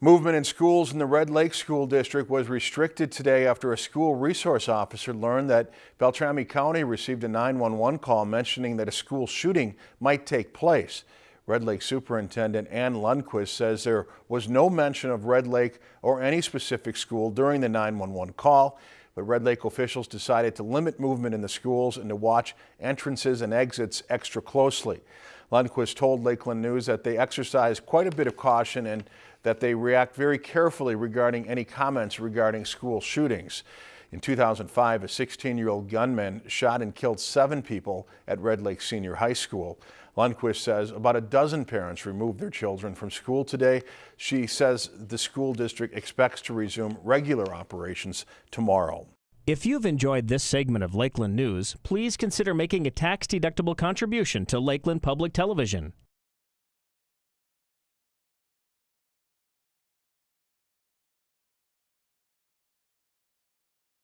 Movement in schools in the Red Lake School District was restricted today after a school resource officer learned that Beltrami County received a 911 call mentioning that a school shooting might take place. Red Lake Superintendent Ann Lundquist says there was no mention of Red Lake or any specific school during the 911 call, but Red Lake officials decided to limit movement in the schools and to watch entrances and exits extra closely. Lundquist told Lakeland News that they exercise quite a bit of caution and that they react very carefully regarding any comments regarding school shootings. In 2005, a 16-year-old gunman shot and killed seven people at Red Lake Senior High School. Lundquist says about a dozen parents removed their children from school today. She says the school district expects to resume regular operations tomorrow. If you've enjoyed this segment of Lakeland News, please consider making a tax-deductible contribution to Lakeland Public Television.